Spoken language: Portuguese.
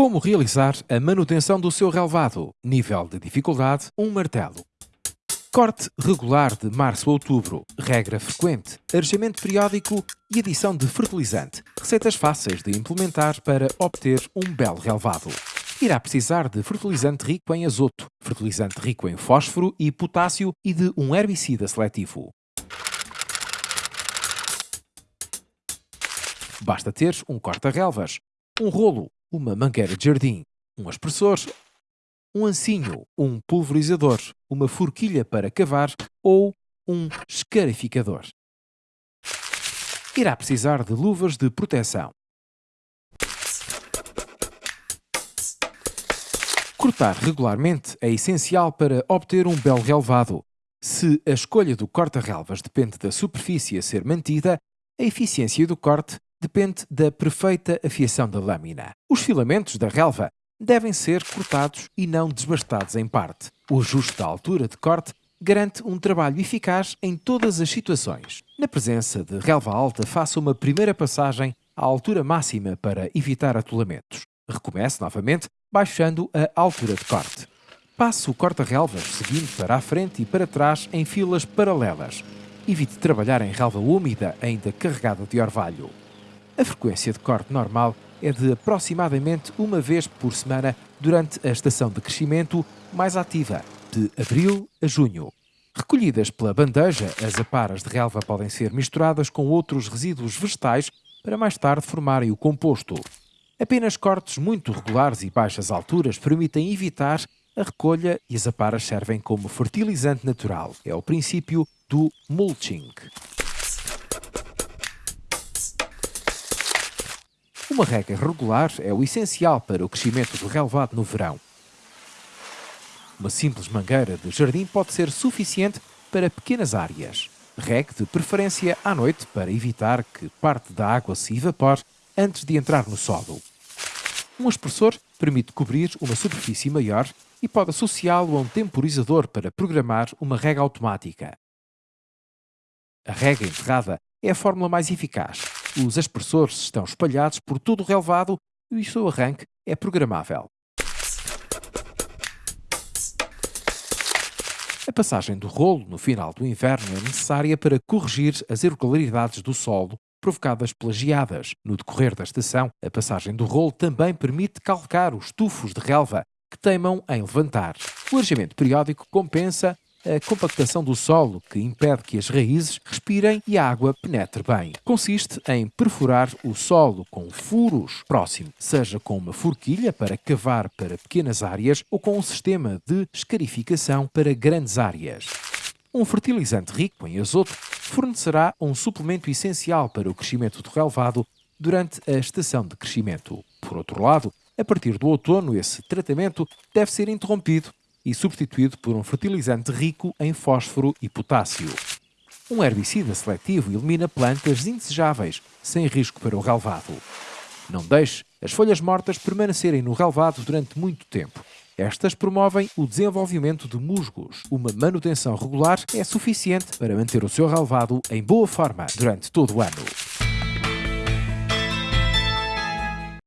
Como realizar a manutenção do seu relevado? Nível de dificuldade: um martelo. Corte regular de março a outubro, regra frequente, arejamento periódico e adição de fertilizante. Receitas fáceis de implementar para obter um belo relevado. Irá precisar de fertilizante rico em azoto, fertilizante rico em fósforo e potássio e de um herbicida seletivo. Basta ter um corta-relvas, um rolo, uma mangueira de jardim, um aspersor, um ancinho, um pulverizador, uma forquilha para cavar ou um escarificador. Irá precisar de luvas de proteção. Cortar regularmente é essencial para obter um belo relevado. Se a escolha do corta-relvas depende da superfície a ser mantida, a eficiência do corte depende da perfeita afiação da lâmina. Os filamentos da relva devem ser cortados e não desbastados em parte. O ajuste da altura de corte garante um trabalho eficaz em todas as situações. Na presença de relva alta, faça uma primeira passagem à altura máxima para evitar atolamentos. Recomece novamente, baixando a altura de corte. Passe o corta-relvas seguindo para a frente e para trás em filas paralelas. Evite trabalhar em relva úmida ainda carregada de orvalho. A frequência de corte normal é de aproximadamente uma vez por semana durante a estação de crescimento mais ativa, de abril a junho. Recolhidas pela bandeja, as aparas de relva podem ser misturadas com outros resíduos vegetais para mais tarde formarem o composto. Apenas cortes muito regulares e baixas alturas permitem evitar a recolha e as aparas servem como fertilizante natural. É o princípio do mulching. Uma rega regular é o essencial para o crescimento do relevado no verão. Uma simples mangueira de jardim pode ser suficiente para pequenas áreas. Regue de preferência à noite para evitar que parte da água se evapore antes de entrar no solo. Um aspersor permite cobrir uma superfície maior e pode associá-lo a um temporizador para programar uma rega automática. A rega enterrada é a fórmula mais eficaz, os aspersores estão espalhados por todo o relevado e o seu arranque é programável. A passagem do rolo no final do inverno é necessária para corrigir as irregularidades do solo provocadas pelas geadas. No decorrer da estação, a passagem do rolo também permite calcar os tufos de relva que teimam em levantar. O arejamento periódico compensa a compactação do solo, que impede que as raízes respirem e a água penetre bem. Consiste em perfurar o solo com furos próximos, seja com uma forquilha para cavar para pequenas áreas ou com um sistema de escarificação para grandes áreas. Um fertilizante rico em azoto fornecerá um suplemento essencial para o crescimento do relevado durante a estação de crescimento. Por outro lado, a partir do outono, esse tratamento deve ser interrompido e substituído por um fertilizante rico em fósforo e potássio. Um herbicida seletivo elimina plantas indesejáveis, sem risco para o relevado. Não deixe as folhas mortas permanecerem no relevado durante muito tempo. Estas promovem o desenvolvimento de musgos. Uma manutenção regular é suficiente para manter o seu relevado em boa forma durante todo o ano.